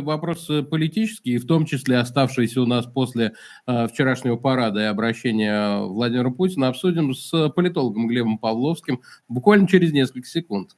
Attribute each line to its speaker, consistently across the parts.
Speaker 1: вопрос э, политический, в том числе оставшийся у нас после э, вчерашнего парада и обращения Владимира Путина, обсудим с политологом Глебом Павловским буквально через несколько секунд.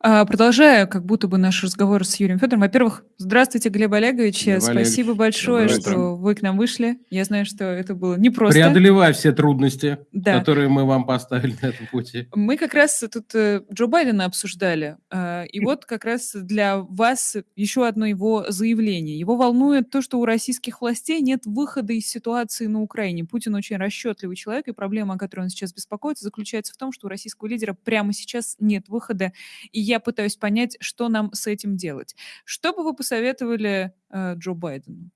Speaker 2: Продолжая как будто бы наш разговор с Юрием Федоровым. Во-первых, здравствуйте, Глеб Олегович. Глеб Спасибо Олегович. большое, что вы к нам вышли. Я знаю, что это было непросто.
Speaker 1: Преодолевая все трудности, да. которые мы вам поставили на этом пути.
Speaker 2: Мы как раз тут э, Джо Байдена обсуждали. А, и вот как раз для вас еще одно его заявление. Его волнует то, что у российских властей нет выхода из ситуации на Украине. Путин очень расчетливый человек, и проблема, о которой он сейчас беспокоится, заключается в том, что у российского лидера прямо сейчас нет выхода. И я пытаюсь понять, что нам с этим делать. Что бы вы посоветовали э, Джо Байдену?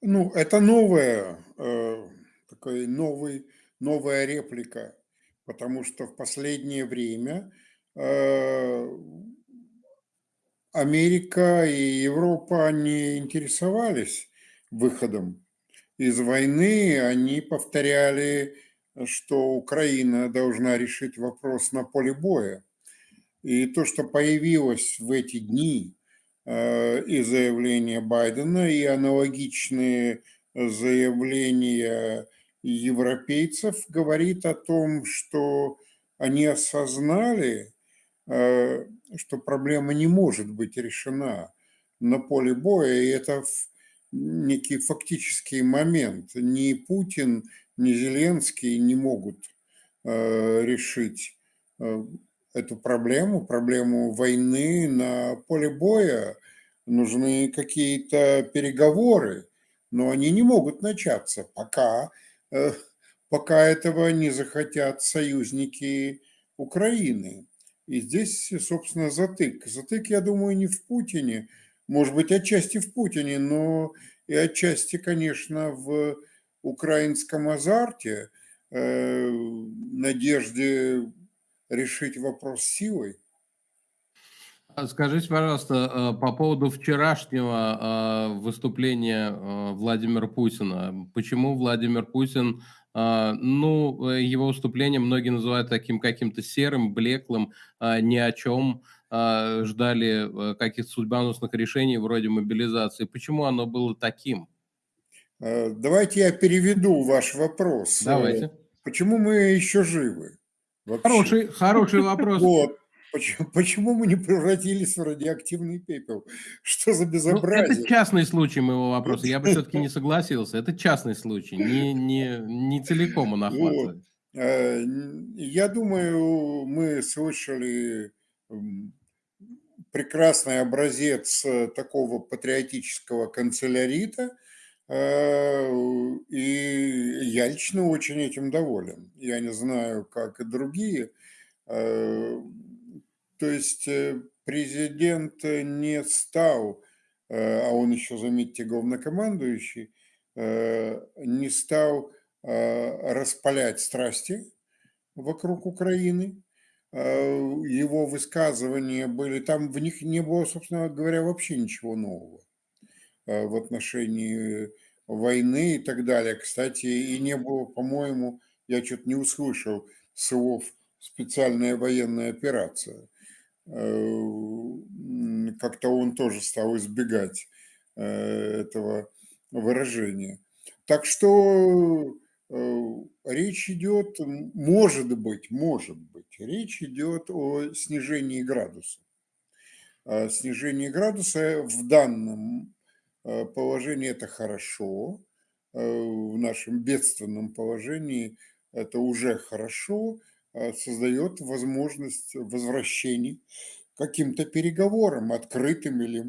Speaker 3: Ну, это новая, э, такой новый, новая реплика, потому что в последнее время э, Америка и Европа не интересовались выходом из войны, они повторяли что Украина должна решить вопрос на поле боя. И то, что появилось в эти дни э, и заявления Байдена, и аналогичные заявления европейцев, говорит о том, что они осознали, э, что проблема не может быть решена на поле боя, и это некий фактический момент. Ни Путин, ни Зеленский не могут э, решить э, эту проблему, проблему войны на поле боя. Нужны какие-то переговоры, но они не могут начаться, пока, э, пока этого не захотят союзники Украины. И здесь, собственно, затык. Затык, я думаю, не в Путине, может быть, отчасти в Путине, но и отчасти, конечно, в украинском азарте, э, надежде решить вопрос силой.
Speaker 1: А скажите, пожалуйста, э, по поводу вчерашнего э, выступления Владимира Путина. Почему Владимир Путин, ну, его выступление многие называют таким каким-то серым, блеклым, ни о чем, ждали каких-то судьбоносных решений вроде мобилизации. Почему оно было таким?
Speaker 3: Э, давайте я переведу ваш вопрос.
Speaker 1: Э, Давайте.
Speaker 3: Почему мы еще живы?
Speaker 1: Вообще? Хороший, хороший вопрос.
Speaker 3: Вот. Почему, почему мы не превратились в радиоактивный пепел? Что за безобразие?
Speaker 1: Ну, это частный случай моего вопроса. Я бы все-таки не согласился. Это частный случай. Не, не, не целиком он охватывает. Вот.
Speaker 3: Э, я думаю, мы слышали прекрасный образец такого патриотического канцелярита – Э, и я лично очень этим доволен. Я не знаю, как и другие. Э, то есть э, президент не стал, а он еще, заметьте, главнокомандующий, не стал распалять страсти вокруг Украины. Его высказывания были, там в них не было, собственно говоря, вообще ничего нового. Э, в отношении войны и так далее. Кстати, и не было, по-моему, я что-то не услышал слов «специальная военная операция». Э, как-то он тоже стал избегать э, этого выражения. Так что речь идет, может быть, может быть, речь идет о снижении градуса. Снижение градуса в данном Э, положении это хорошо, э, в нашем бедственном положении это уже хорошо, э, создает возможность возвращений каким-то переговорам, открытым или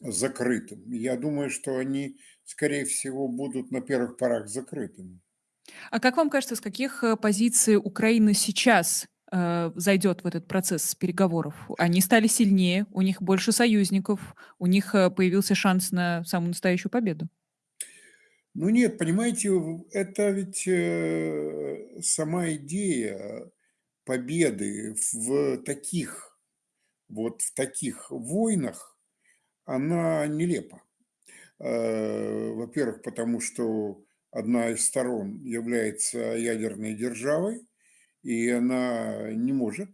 Speaker 3: закрытым. Я думаю, что они, скорее всего, будут на первых порах закрытыми.
Speaker 2: А как вам кажется, с каких позиций Украина сейчас зайдет в этот процесс переговоров. Они стали сильнее, у них больше союзников, у них э, появился шанс на самую настоящую победу.
Speaker 3: Ну нет, понимаете, это ведь э, сама идея победы в таких вот в таких войнах, она нелепа. Э, во-первых, потому что одна из сторон является ядерной державой, и она не может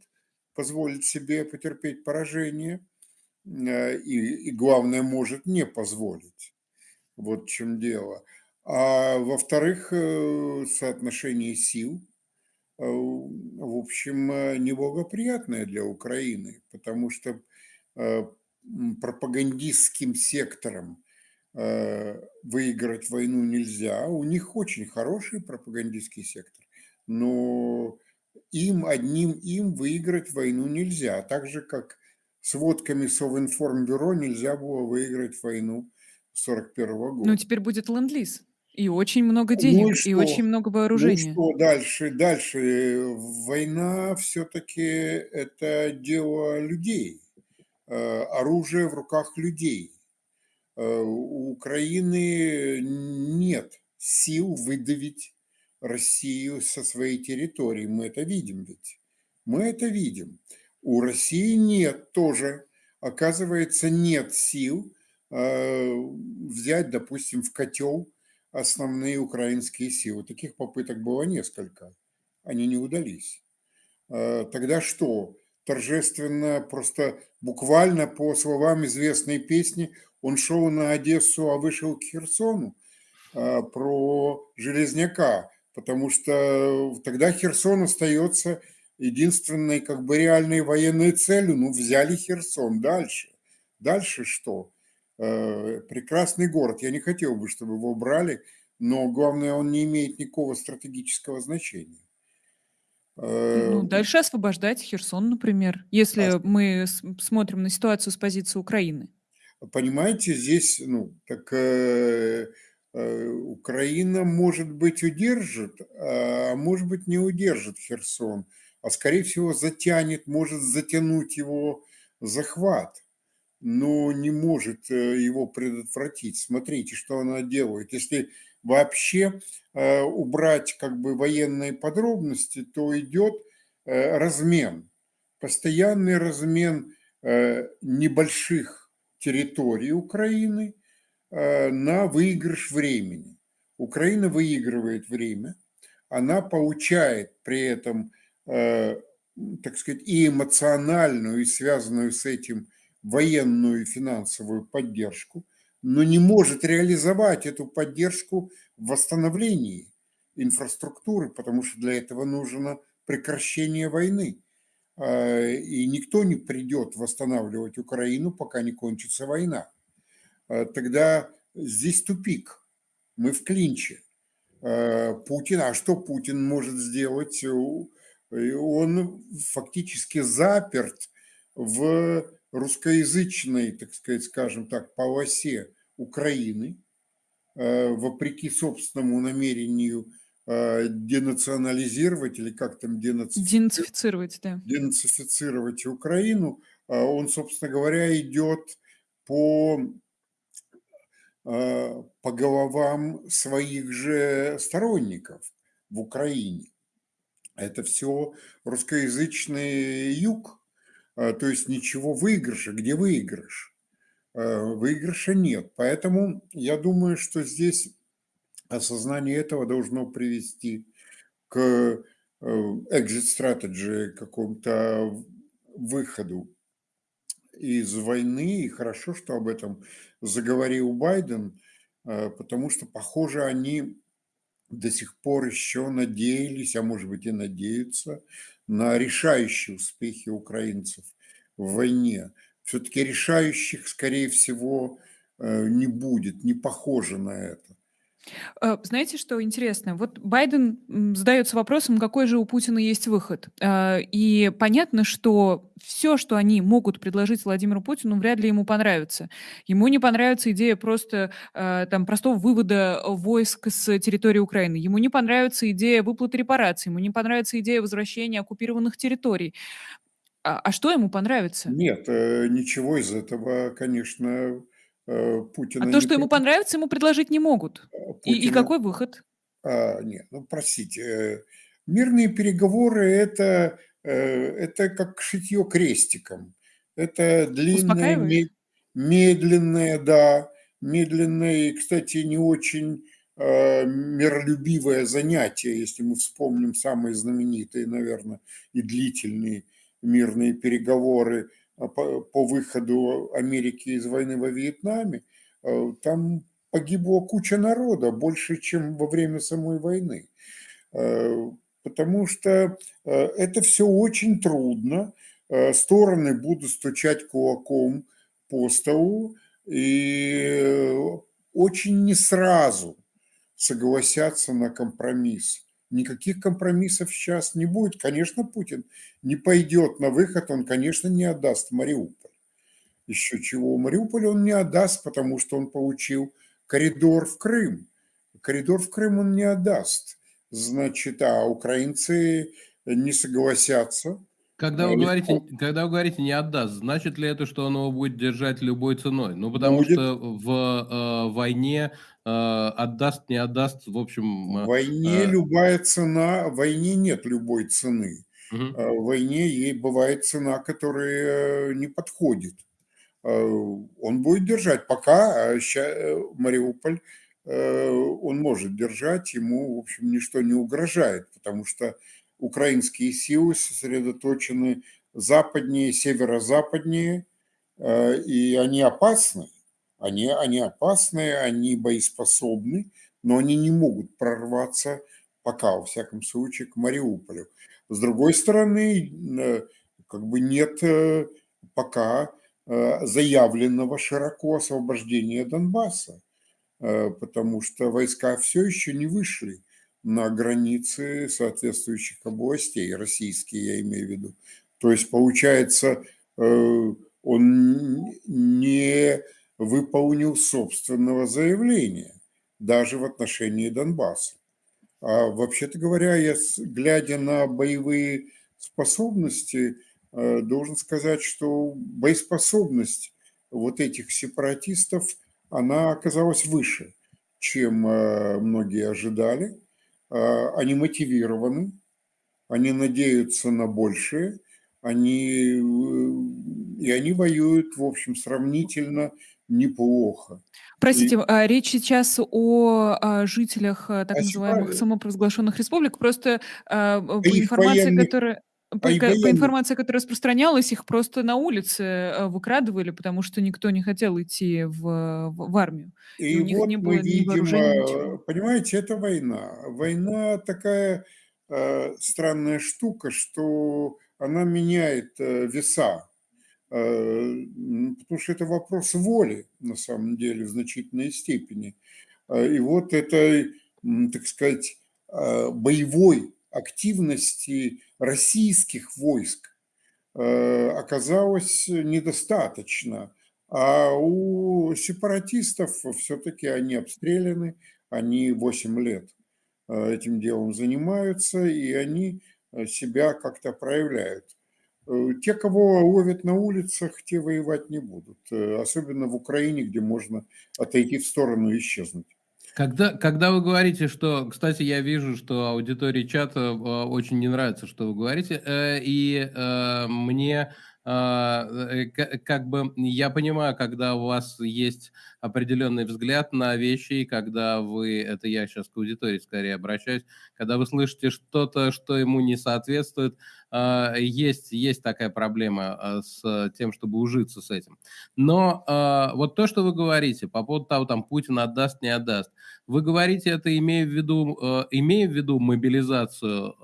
Speaker 3: позволить себе потерпеть поражение, и, и главное, может не позволить. Вот в чем дело. А во-вторых, соотношение сил – Э, в общем, э, неблагоприятная для Украины, потому что э, пропагандистским сектором выиграть войну нельзя. У них очень хороший пропагандистский сектор, но им, одним им выиграть войну нельзя. Так же, как с водками Совинформбюро нельзя было выиграть войну 1941 года.
Speaker 2: Ну, теперь будет ленд-лиз. И очень много денег,
Speaker 3: Ну и
Speaker 2: и очень много
Speaker 3: Ну
Speaker 2: вооружения.
Speaker 3: что дальше? Дальше война все-таки это дело людей, э, оружие в руках людей. Э, У Украины нет сил выдавить Россию со своей территории. Мы это видим ведь. Мы это видим. У России нет тоже, оказывается, нет сил э, взять, допустим, в котел основные украинские силы. Таких попыток было несколько. Они не удались. Э, Тогда что? Торжественно, просто буквально по словам известной песни, он шел на Одессу, а вышел к Херсону э, про Железняка, потому что тогда Херсон остается единственной как бы реальной военной целью. Ну, взяли Херсон. Дальше. Дальше что? Э, прекрасный город. Я не хотел бы, чтобы его брали, но главное, он не имеет никакого стратегического значения. Э,
Speaker 2: Ну, дальше освобождать Херсон, например, если
Speaker 3: а
Speaker 2: мы смотрим на ситуацию с позиции Украины.
Speaker 3: Понимаете, здесь, ну, так э, э, Украина, может быть, удержит, а может быть, не удержит Херсон, а, скорее всего, затянет, может затянуть его захват, но не может э, его предотвратить. Смотрите, что она делает. Если вообще э, убрать как бы военные подробности, то идет э, размен, постоянный размен э, небольших территории Украины э, на выигрыш времени. Украина выигрывает время, она получает при этом, э, так сказать, и эмоциональную, и связанную с этим военную и финансовую поддержку, но не может реализовать эту поддержку в восстановлении инфраструктуры, потому что для этого нужно прекращение войны. Э, И никто не придет восстанавливать Украину, пока не кончится война. Э, Тогда здесь тупик. Мы в клинче. Э, Путин, а что Путин может сделать? Он фактически заперт в русскоязычной, так сказать, скажем так, полосе Украины, э, вопреки собственному намерению денационализировать или как там денацифицировать
Speaker 2: Денацифицировать, да.
Speaker 3: денацифицировать Украину, а он, собственно говоря, идет по, по головам своих же сторонников в Украине. Это все русскоязычный юг, а, то есть ничего выигрыша. Где выигрыш? Э, Выигрыша нет. Поэтому я думаю, что здесь осознание этого должно привести к э, exit strategy, какому-то выходу из войны. И хорошо, что об этом заговорил Байден, э, потому что, похоже, они до сих пор еще надеялись, а может быть и надеются, на решающие успехи украинцев в войне. Все-таки решающих, скорее всего, э, не будет, не похоже на это.
Speaker 2: Э, Знаете, что интересно? Вот Байден задается вопросом, какой же у Путина есть выход. Э, И понятно, что все, что они могут предложить Владимиру Путину, вряд ли ему понравится. Ему не понравится идея просто э, там простого вывода войск с территории Украины. Ему не понравится идея выплаты репараций. Ему не понравится идея возвращения оккупированных территорий. А, а что ему понравится?
Speaker 3: Нет, ничего из этого, конечно, Путина
Speaker 2: А то, что ему понравится, ему предложить не могут. И, и какой выход?
Speaker 3: А, нет, ну простите, э, мирные переговоры это, э, это как шитье крестиком. Это длинное, медленное, да, медленное и, кстати, не очень э, миролюбивое занятие, если мы вспомним самые знаменитые, наверное, и длительные мирные переговоры по, по выходу Америки из войны во Вьетнаме, там погибло куча народа, больше, чем во время самой войны. Потому что это все очень трудно, стороны будут стучать кулаком по столу, и очень не сразу согласятся на компромисс. Никаких компромиссов сейчас не будет. Конечно, Путин не пойдет на выход, он, конечно, не отдаст Мариуполь. Еще чего Мариуполь он не отдаст, потому что он получил коридор в Крым. Коридор в Крым он не отдаст. Значит, а украинцы не согласятся
Speaker 1: когда вы, говорите, когда вы говорите «не отдаст», значит ли это, что он его будет держать любой ценой? Ну, потому
Speaker 3: будет.
Speaker 1: что в э, войне э, отдаст, не отдаст, в общем...
Speaker 3: В войне э, любая цена, в войне нет любой цены. Угу. В войне ей бывает цена, которая не подходит. Он будет держать, пока Мариуполь он может держать, ему, в общем, ничто не угрожает, потому что украинские силы сосредоточены западнее, северо-западнее, э, и они опасны. Они, они опасны, они боеспособны, но они не могут прорваться пока, во всяком случае, к Мариуполю. С другой стороны, э, как бы нет э, пока заявленного широко освобождения Донбасса, потому что войска все еще не вышли на границы соответствующих областей, российские я имею в виду. То есть, получается, э, он не выполнил собственного заявления, даже в отношении Донбасса. А вообще-то говоря, я, глядя на боевые способности, э, должен сказать, что боеспособность вот этих сепаратистов, она оказалась выше, чем э, многие ожидали. А, они мотивированы, они надеются на большее, они, э, и они воюют, в общем, сравнительно неплохо.
Speaker 2: Простите, и... А, речь сейчас о, о жителях э, так а называемых самопровозглашенных республик. Просто а, по информации, военных... которая... По, по информации, которая распространялась, их просто на улице э, выкрадывали, потому что никто не хотел идти в, в, в армию.
Speaker 3: И, и у них вот не было мы видим, ни ничего. Понимаете, это война. Война такая э, странная штука, что она меняет э, веса. Э, потому что это вопрос воли, на самом деле, в значительной степени. Э, и вот это, так сказать, э, боевой активности российских войск э, оказалось недостаточно. А у сепаратистов все-таки они обстреляны, они 8 лет э, этим делом занимаются, и они э, себя как-то проявляют. Те, кого ловят на улицах, те воевать не будут. Особенно в Украине, где можно отойти в сторону и исчезнуть.
Speaker 1: Когда, когда вы говорите, что, кстати, я вижу, что аудитории чата э, очень не нравится, что вы говорите, э, и э, мне как бы я понимаю, когда у вас есть определенный взгляд на вещи, и когда вы, это я сейчас к аудитории скорее обращаюсь, когда вы слышите что-то, что ему не соответствует, есть, есть такая проблема а, с тем, чтобы ужиться с этим. Но а, вот то, что вы говорите по поводу того, там Путин отдаст, не отдаст, вы говорите это, имея в виду, имея в виду мобилизацию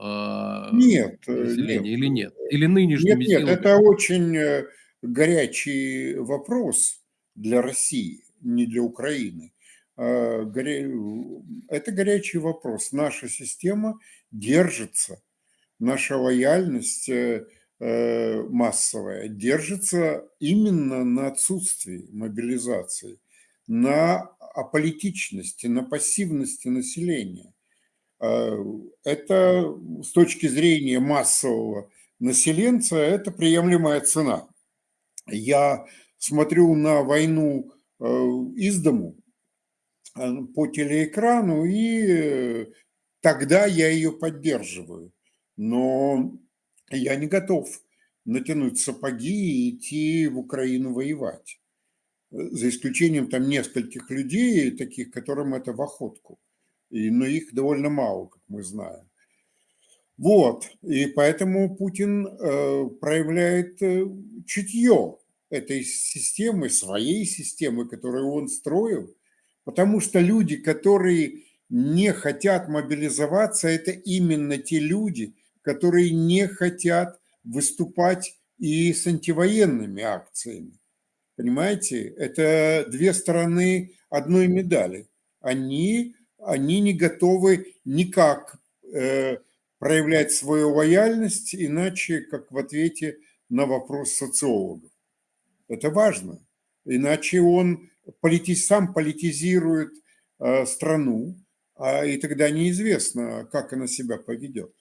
Speaker 3: нет,
Speaker 1: населения нет. или нет? Или нынешними
Speaker 3: нет, нет, это очень э, горячий вопрос для России, не для Украины. Это горячий вопрос. Наша система держится наша лояльность э, э, массовая держится именно на отсутствии мобилизации, на аполитичности, на пассивности населения. Э, это с точки зрения массового населенца, это приемлемая цена. Я смотрю на войну из дому по телеэкрану, и тогда я ее поддерживаю но я не готов натянуть сапоги и идти в Украину воевать. За исключением там нескольких людей, таких, которым это в охотку. и, но их довольно мало, как мы знаем. Вот, и поэтому Путин э, проявляет э, чутье этой системы, своей системы, которую он строил, потому что люди, которые не хотят мобилизоваться, это именно те люди, которые не хотят выступать и с антивоенными акциями. Понимаете, это две стороны одной медали. Они, они не готовы никак э, проявлять свою лояльность, иначе как в ответе на вопрос социологов. Это важно. Иначе он полити, сам политизирует э, страну, а, и тогда неизвестно, как она себя поведет.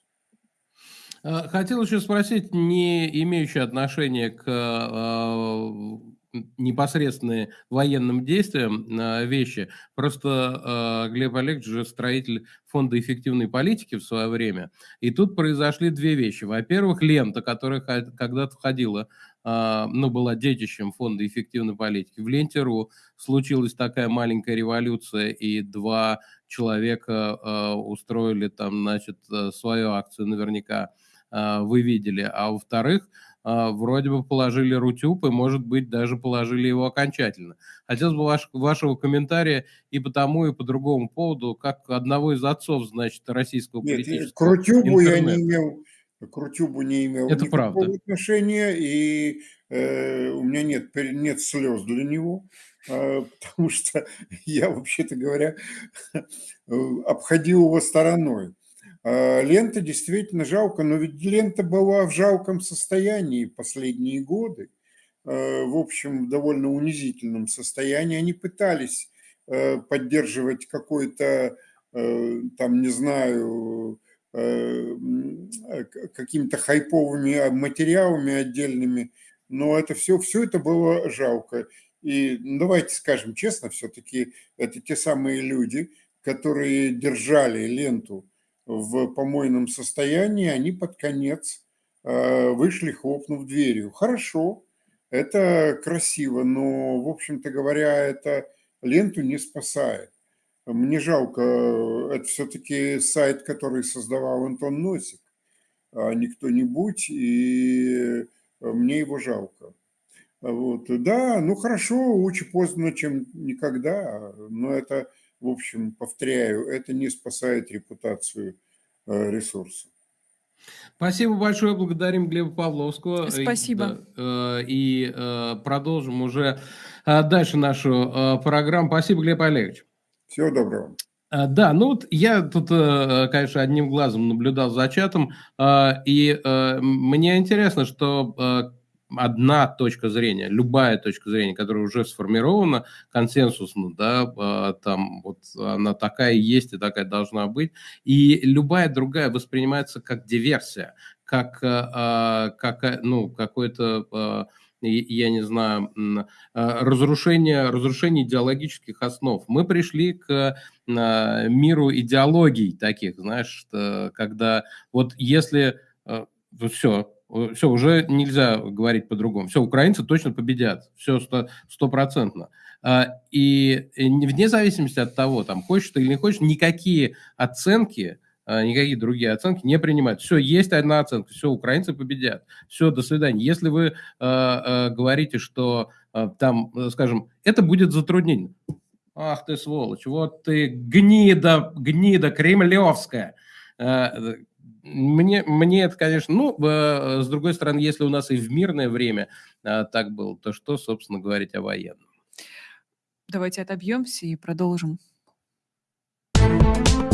Speaker 1: Э, хотел еще спросить, не имеющий отношения к э, непосредственные военным действиям э, вещи. Просто Глеб Олегович же строитель фонда эффективной политики в свое время. И тут произошли две вещи. Во-первых, лента, которая когда-то входила ну, была детищем фонда эффективной политики. В Ленте.ру случилась такая маленькая революция, и два человека э, устроили там, значит, свою акцию наверняка а, вы видели. А во-вторых, а, вроде бы положили Рутюб и, может быть, даже положили его окончательно. Хотелось бы ваш, вашего комментария и по тому, и по другому поводу, как одного из отцов, значит, российского Нет, политического
Speaker 3: к Рутюбу я не имел, к Рутюбу не имел
Speaker 1: Это никакого правда.
Speaker 3: отношения, и э, у меня нет, нет слез для него, э, потому что я, вообще-то говоря, обходил его стороной. А, лента действительно жалко, но ведь лента была в жалком состоянии последние годы, а, в общем, в довольно унизительном состоянии. Они пытались а, поддерживать какой-то, там, не знаю, какими-то хайповыми материалами отдельными, но это все, все это было жалко. И давайте скажем честно, все-таки это те самые люди, которые держали ленту в помойном состоянии, они под конец э, вышли, хлопнув дверью. Хорошо, это красиво, но, в общем-то говоря, это ленту не спасает. Мне жалко, это все-таки сайт, который создавал Антон Носик, а не кто-нибудь, и мне его жалко. Вот. Да, ну хорошо, лучше поздно, чем никогда, но это в общем, повторяю, это не спасает репутацию э, ресурса.
Speaker 1: Спасибо большое, благодарим Глеба Павловского.
Speaker 2: Спасибо.
Speaker 1: И, э, продолжим уже дальше нашу программу. Спасибо, Глеб Олегович.
Speaker 3: Всего доброго.
Speaker 1: Да, ну вот я тут, конечно, одним глазом наблюдал за чатом, и мне интересно, что одна точка зрения, любая точка зрения, которая уже сформирована консенсусно, да, а, там вот она такая есть и такая должна быть, и любая другая воспринимается как диверсия, как, а, как ну, какой-то я не знаю, разрушение, разрушение идеологических основ. Мы пришли к миру идеологий таких, знаешь, когда вот если все, все, уже нельзя говорить по-другому. Все, украинцы точно победят. Все стопроцентно. А, и вне зависимости от того, там, хочешь ты или не хочешь, никакие оценки, а, никакие другие оценки не принимают. Все, есть одна оценка, все, украинцы победят. Все, до свидания. Если вы э, говорите, что э, там, скажем, это будет затруднение. Ах ты сволочь, вот ты гнида, гнида кремлевская мне, мне это, конечно, ну, э, с другой стороны, если у нас и в мирное время э, так было, то что, собственно, говорить о военном?
Speaker 2: Давайте отобьемся и продолжим. thank you